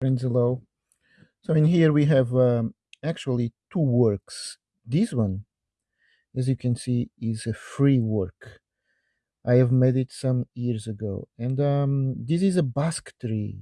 Prinzalo. So in here we have um, actually two works. This one, as you can see, is a free work. I have made it some years ago, and um, this is a basque tree.